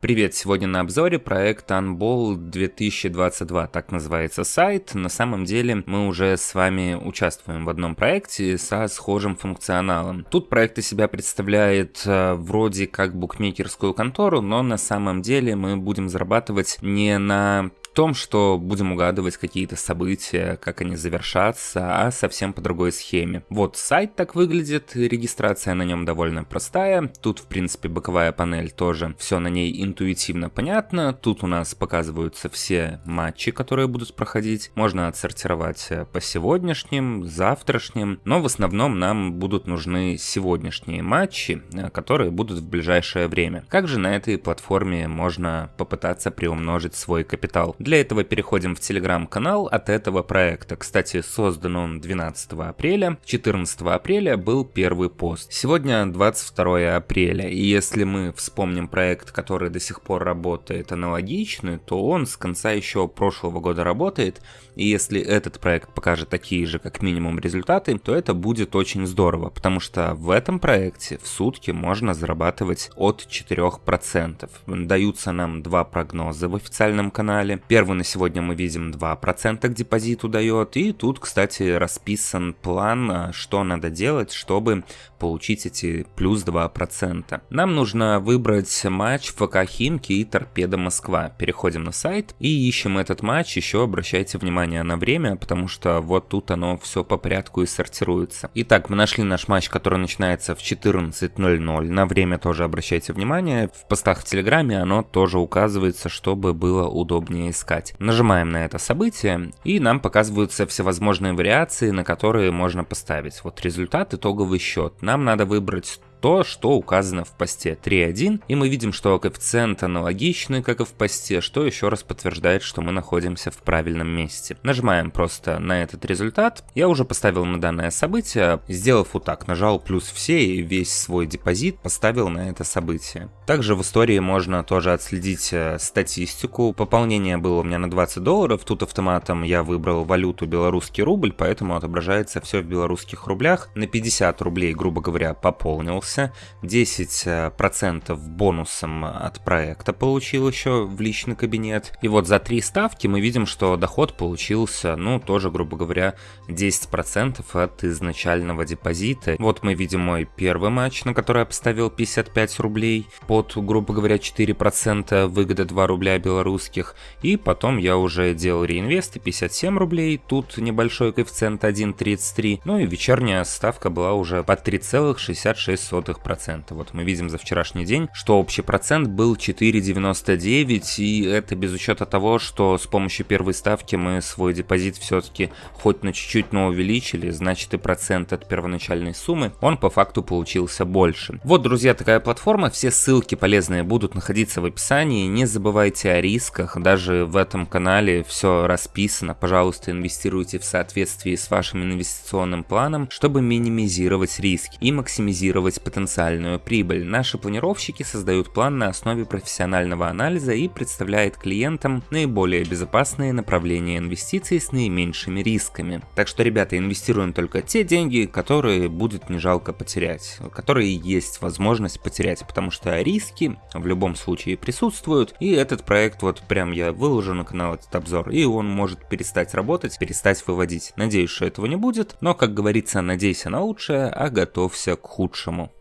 Привет, сегодня на обзоре проект Unball 2022, так называется сайт. На самом деле мы уже с вами участвуем в одном проекте со схожим функционалом. Тут проект из себя представляет э, вроде как букмекерскую контору, но на самом деле мы будем зарабатывать не на том, что будем угадывать какие-то события, как они завершатся, а совсем по другой схеме. Вот сайт так выглядит, регистрация на нем довольно простая. Тут, в принципе, боковая панель тоже, все на ней интуитивно понятно. Тут у нас показываются все матчи, которые будут проходить. Можно отсортировать э, по сегодняшним, завтрашним, но в основном нам будут нужны сегодняшние матчи, э, которые будут в ближайшее время. Как же на этой платформе можно попытаться приумножить свой капитал? Этого переходим в телеграм-канал от этого проекта. Кстати, создан он 12 апреля. 14 апреля был первый пост. Сегодня 22 апреля. И если мы вспомним проект, который до сих пор работает аналогичный, то он с конца еще прошлого года работает. И если этот проект покажет такие же, как минимум, результаты, то это будет очень здорово. Потому что в этом проекте в сутки можно зарабатывать от 4%. Даются нам два прогноза в официальном канале. Первый на сегодня мы видим 2% к депозиту дает. И тут, кстати, расписан план, а, что надо делать, чтобы получить эти плюс 2%. Нам нужно выбрать матч ФК Химки и Торпеда Москва. Переходим на сайт и ищем этот матч. Еще обращайте внимание на время, потому что вот тут оно все по порядку и сортируется. Итак, мы нашли наш матч, который начинается в 14.00. На время тоже обращайте внимание. В постах в Телеграме оно тоже указывается, чтобы было удобнее искать. Нажимаем на это событие, и нам показываются всевозможные вариации, на которые можно поставить. Вот результат, итоговый счет. Нам надо выбрать то, что указано в посте 3.1, и мы видим, что коэффициент аналогичный, как и в посте, что еще раз подтверждает, что мы находимся в правильном месте. Нажимаем просто на этот результат. Я уже поставил на данное событие, сделав вот так, нажал плюс все и весь свой депозит поставил на это событие. Также в истории можно тоже отследить э, статистику. Пополнение было у меня на 20 долларов, тут автоматом я выбрал валюту белорусский рубль, поэтому отображается все в белорусских рублях. На 50 рублей, грубо говоря, пополнился понравился. 10% э, бонусом от проекта получил еще в личный кабинет. И вот за три ставки мы видим, что доход получился, ну, тоже, грубо говоря, 10% от изначального депозита. Вот мы видим мой первый матч, на который я поставил 55 рублей под, грубо говоря, 4% выгода 2 рубля белорусских. И потом я уже делал реинвесты 57 рублей, тут небольшой коэффициент 1.33. Ну и вечерняя ставка была уже под 3,66 0,02%. Вот мы видим за вчерашний день, что общий процент был 4,99, и это без учета того, что с помощью первой ставки мы свой депозит все-таки хоть на чуть-чуть, но увеличили, значит и процент от первоначальной суммы, он по факту получился больше. Вот, друзья, такая платформа, все ссылки полезные будут находиться в описании, не забывайте о рисках, даже в этом канале все расписано, пожалуйста, инвестируйте в соответствии с вашим инвестиционным планом, чтобы минимизировать риски и максимизировать потенциальную прибыль. Наши планировщики создают план на основе профессионального анализа и представляют клиентам наиболее безопасные направления инвестиций с наименьшими рисками. Так что, ребята, инвестируем только те деньги, которые будет не жалко потерять, которые есть возможность потерять, потому что риски в любом случае присутствуют, и этот проект вот прям я выложу на канал этот обзор, и он может перестать работать, перестать выводить. Надеюсь, что этого не будет, но, как говорится, надейся на лучшее, а готовься к худшему.